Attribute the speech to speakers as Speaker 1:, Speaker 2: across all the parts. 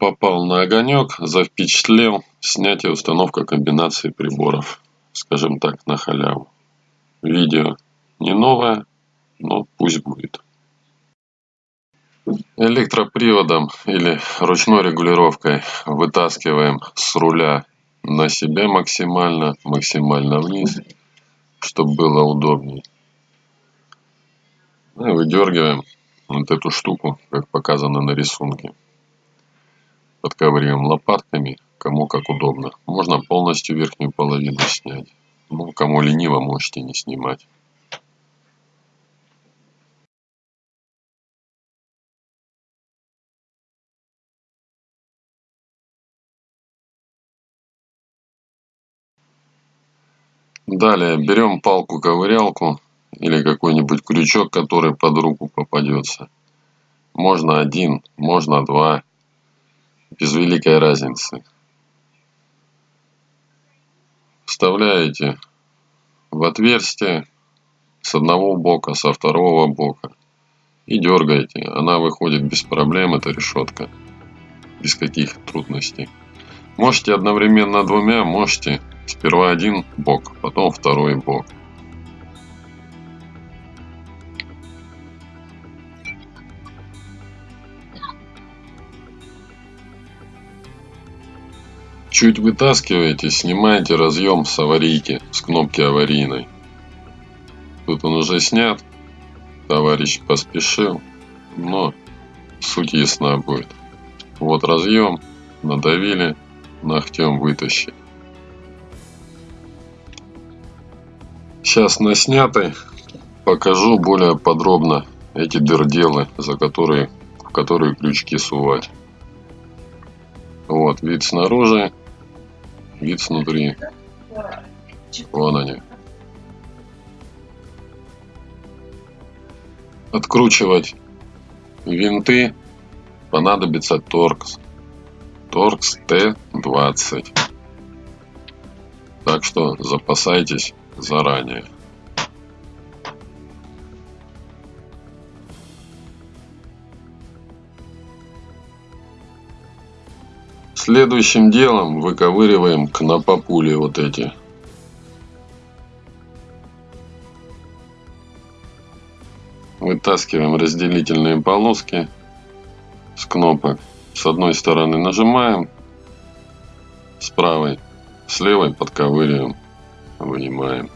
Speaker 1: попал на огонек запечатлел снятие установка комбинации приборов скажем так на халяву. Видео не новое но пусть будет. Электроприводом или ручной регулировкой вытаскиваем с руля на себя максимально максимально вниз чтобы было удобней. Ну и выдергиваем вот эту штуку как показано на рисунке подковыриваем лопатками кому как удобно. Можно полностью верхнюю половину снять. Ну кому лениво можете не снимать. Далее берем палку-ковырялку или какой-нибудь крючок, который под руку попадется. Можно один, можно два без великой разницы. Вставляете в отверстие с одного бока, со второго бока и дергаете. Она выходит без проблем, эта решетка, без каких трудностей. Можете одновременно двумя, можете сперва один бок, потом второй бок. Чуть вытаскиваете снимаете разъем с аварийки с кнопки аварийной. Тут он уже снят товарищ поспешил но суть ясна будет. Вот разъем надавили ногтем вытащить сейчас на снятой покажу более подробно эти дырделы за которые в которые крючки сувать. Вот вид снаружи вид снутри. Вон они. Откручивать винты понадобится торкс. Торкс Т20. Так что запасайтесь заранее. Следующим делом выковыриваем кнопопули вот эти. Вытаскиваем разделительные полоски с кнопок. С одной стороны нажимаем, с правой, с левой подковыриваем, вынимаем.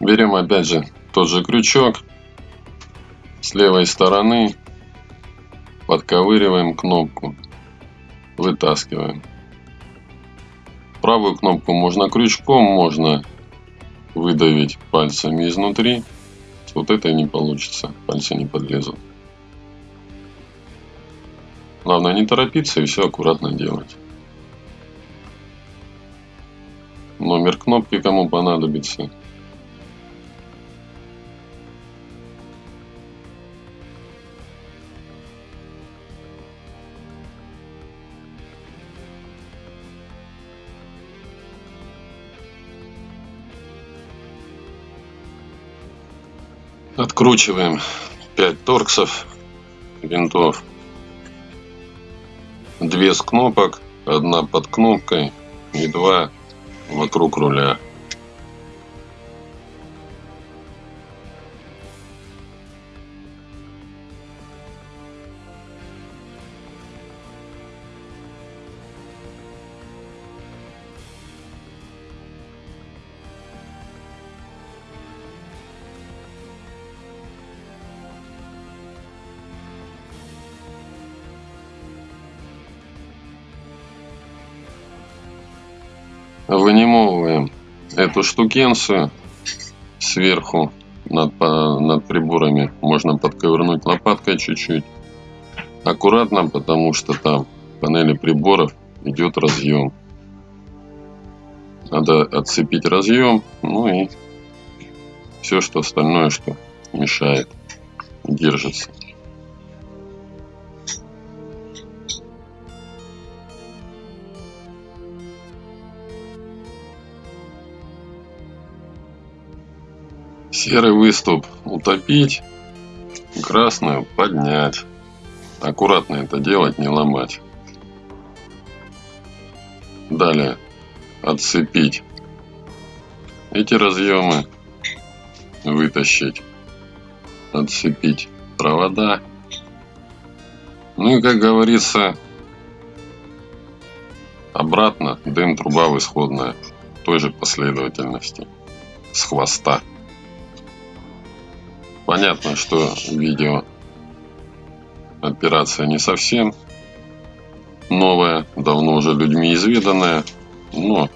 Speaker 1: Берем опять же тот же крючок с левой стороны подковыриваем кнопку вытаскиваем. Правую кнопку можно крючком можно выдавить пальцами изнутри. Вот это не получится пальцы не подлезут. Главное не торопиться и все аккуратно делать. Номер кнопки кому понадобится Откручиваем 5 торксов винтов. Две с кнопок, одна под кнопкой и два вокруг руля. Вынимываем эту штукенцию сверху над, над приборами можно подковырнуть лопаткой чуть-чуть аккуратно, потому что там в панели приборов идет разъем. Надо отцепить разъем, ну и все, что остальное, что мешает, держится. Серый выступ утопить, красную поднять. Аккуратно это делать, не ломать. Далее отцепить эти разъемы, вытащить, отцепить провода. Ну и как говорится, обратно дым труба в исходная той же последовательности с хвоста. Понятно, что видео операция не совсем новая, давно уже людьми изведанная, но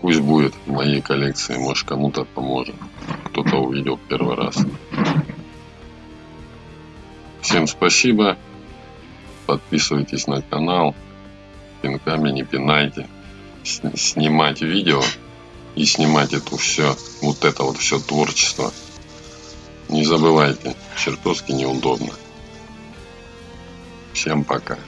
Speaker 1: пусть будет в моей коллекции, может кому-то поможет, кто-то увидел первый раз. Всем спасибо, подписывайтесь на канал, пинками не пинайте, снимать видео и снимать это все, вот это вот все творчество. Не забывайте, чертовски неудобно. Всем пока.